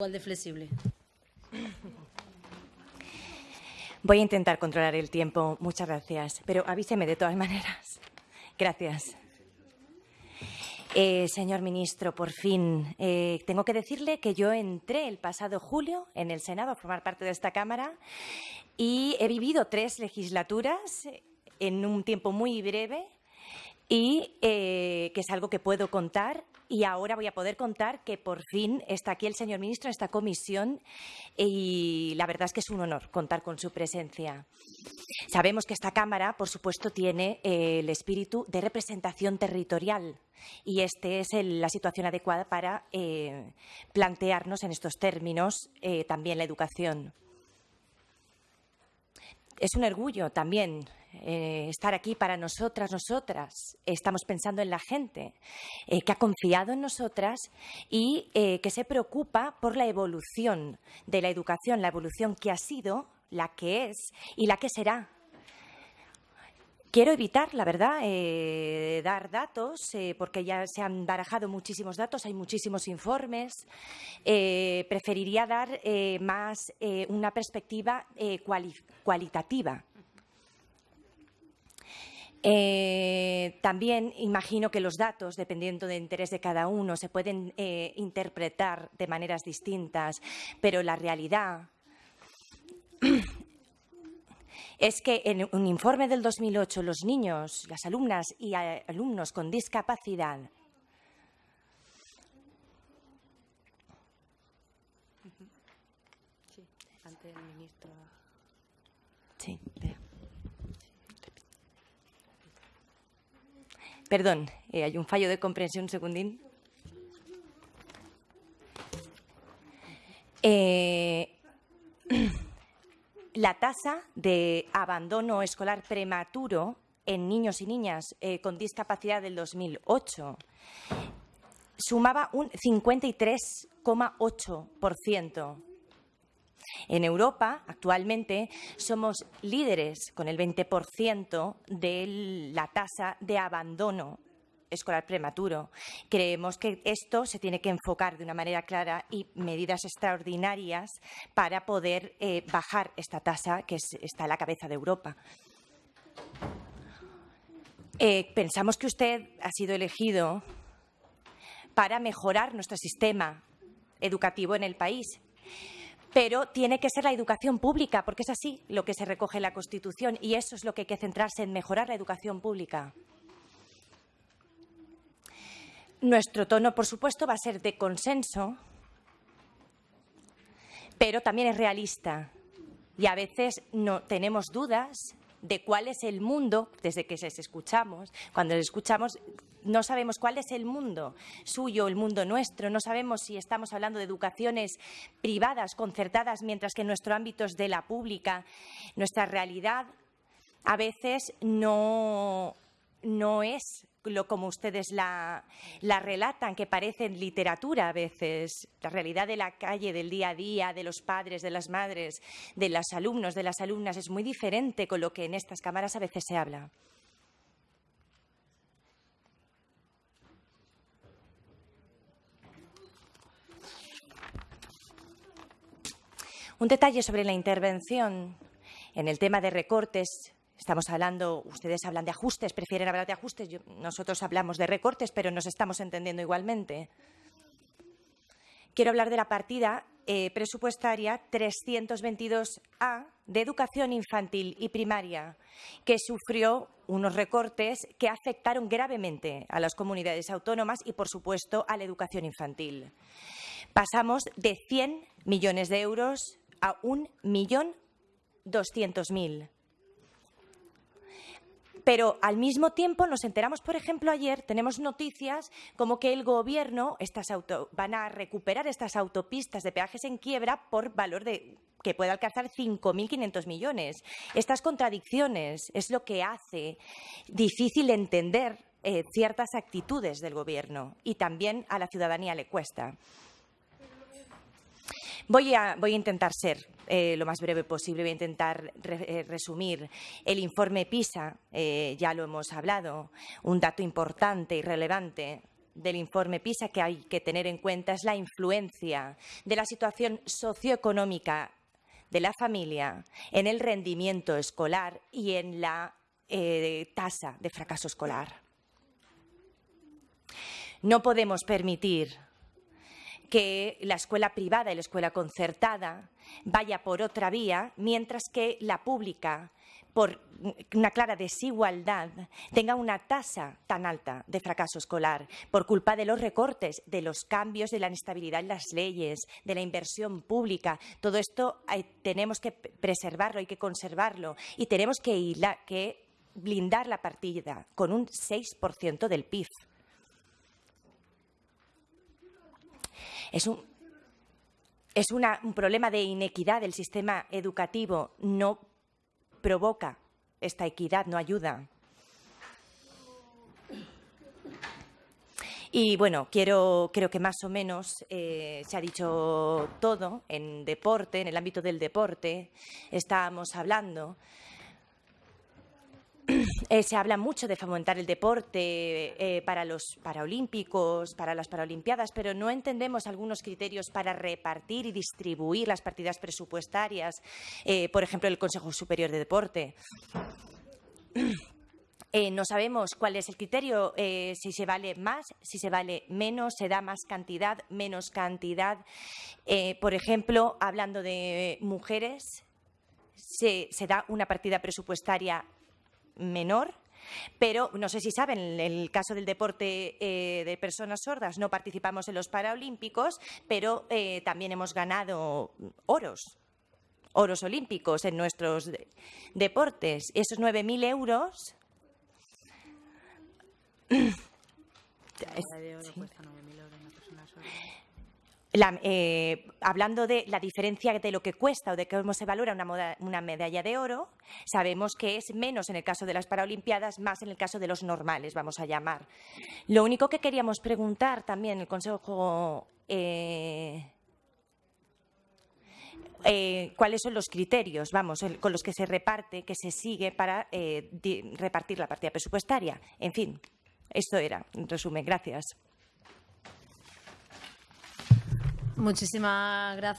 Igual de flexible. Voy a intentar controlar el tiempo. Muchas gracias. Pero avíseme de todas maneras. Gracias. Eh, señor ministro, por fin, eh, tengo que decirle que yo entré el pasado julio en el Senado a formar parte de esta Cámara y he vivido tres legislaturas en un tiempo muy breve y eh, que es algo que puedo contar y ahora voy a poder contar que por fin está aquí el señor ministro en esta comisión y la verdad es que es un honor contar con su presencia. Sabemos que esta Cámara, por supuesto, tiene eh, el espíritu de representación territorial y esta es la situación adecuada para eh, plantearnos en estos términos también la educación. Es un orgullo también eh, estar aquí para nosotras, nosotras. Estamos pensando en la gente eh, que ha confiado en nosotras y eh, que se preocupa por la evolución de la educación, la evolución que ha sido, la que es y la que será. Quiero evitar, la verdad, dar datos, porque ya se han barajado muchísimos datos, hay muchísimos informes. preferiría dar más una perspectiva cualitativa eh, también imagino que los datos, dependiendo del interés de cada uno, se pueden eh, interpretar de maneras distintas, pero la realidad es que en un informe del 2008 los niños, las alumnas y alumnos con discapacidad Sí, Perdón, eh, hay un fallo de comprensión, un segundín. Eh, la tasa de abandono escolar prematuro en niños y niñas eh, con discapacidad del 2008 sumaba un 53,8%. En Europa, actualmente, somos líderes con el 20% de la tasa de abandono escolar prematuro. Creemos que esto se tiene que enfocar de una manera clara y medidas extraordinarias para poder eh, bajar esta tasa que está a la cabeza de Europa. Eh, pensamos que usted ha sido elegido para mejorar nuestro sistema educativo en el país pero tiene que ser la educación pública, porque es así lo que se recoge en la Constitución y eso es lo que hay que centrarse en mejorar la educación pública. Nuestro tono, por supuesto, va a ser de consenso, pero también es realista. Y a veces no tenemos dudas de cuál es el mundo, desde que se escuchamos, cuando escuchamos, no sabemos cuál es el mundo suyo, el mundo nuestro, no sabemos si estamos hablando de educaciones privadas, concertadas, mientras que nuestro ámbito es de la pública. Nuestra realidad a veces no, no es lo como ustedes la, relatan, que parece literatura a veces, la realidad de la calle, del día a día, de los padres, de las madres, de los alumnos, de las alumnas, es muy diferente con lo que en estas cámaras a veces se habla. Un detalle sobre la intervención en el tema de recortes Estamos hablando, ustedes hablan de ajustes, prefieren hablar de ajustes, nosotros hablamos de recortes, pero nos estamos entendiendo igualmente. Quiero hablar de la partida eh, presupuestaria 322A de educación infantil y primaria, que sufrió unos recortes que afectaron gravemente a las comunidades autónomas y, por supuesto, a la educación infantil. Pasamos de 100 millones de euros a 1.200.000. Pero al mismo tiempo nos enteramos, por ejemplo, ayer tenemos noticias como que el Gobierno estas van a recuperar estas autopistas de peajes en quiebra por valor de que puede alcanzar 5.500 millones. Estas contradicciones es lo que hace difícil entender eh, ciertas actitudes del Gobierno y también a la ciudadanía le cuesta. Voy a, intentar ser eh, lo más breve posible, voy a intentar eh, resumir. El informe PISA, eh, ya lo hemos hablado, un dato importante y relevante del informe PISA que hay que tener en cuenta es la influencia de la situación socioeconómica de la familia en el rendimiento escolar y en la tasa de fracaso escolar. No podemos permitir que la escuela privada y la escuela concertada vaya por otra vía, mientras que la pública, por una clara desigualdad, tenga una tasa tan alta de fracaso escolar por culpa de los recortes, de los cambios, de la inestabilidad en las leyes, de la inversión pública. Todo esto tenemos que preservarlo, hay que conservarlo y tenemos que, que blindar la partida con un 6% del PIB. Es un, es un problema de inequidad del sistema educativo. No provoca esta equidad, no ayuda. Y bueno, quiero, creo que más o menos eh, se ha dicho todo en deporte, en el ámbito del deporte. Estábamos hablando eh, se habla mucho de fomentar el deporte eh, para los paraolímpicos, para las paralimpiadas, pero no entendemos algunos criterios para repartir y distribuir las partidas presupuestarias, eh, por ejemplo, el Consejo Superior de Deporte. no sabemos cuál es el criterio, si se vale más, si se vale menos, se da más cantidad, menos cantidad. por ejemplo, hablando de mujeres, se, se da una partida presupuestaria menor pero no sé si saben, en el caso del deporte eh, de personas sordas no participamos en los Paralímpicos, pero eh, también hemos ganado oros, oros olímpicos en nuestros deportes. Esos 9.000 euros... Eh, hablando de la diferencia de lo que cuesta o de cómo se valora una, medalla de oro, sabemos que es menos en el caso de las Paralimpiadas, más en el caso de los normales, vamos a llamar. Lo único que queríamos preguntar también el Consejo eh, eh, cuáles son los criterios, vamos, con los que se reparte, que se sigue para repartir la partida presupuestaria. En fin, esto era, en resumen. Gracias. Muchísimas gracias.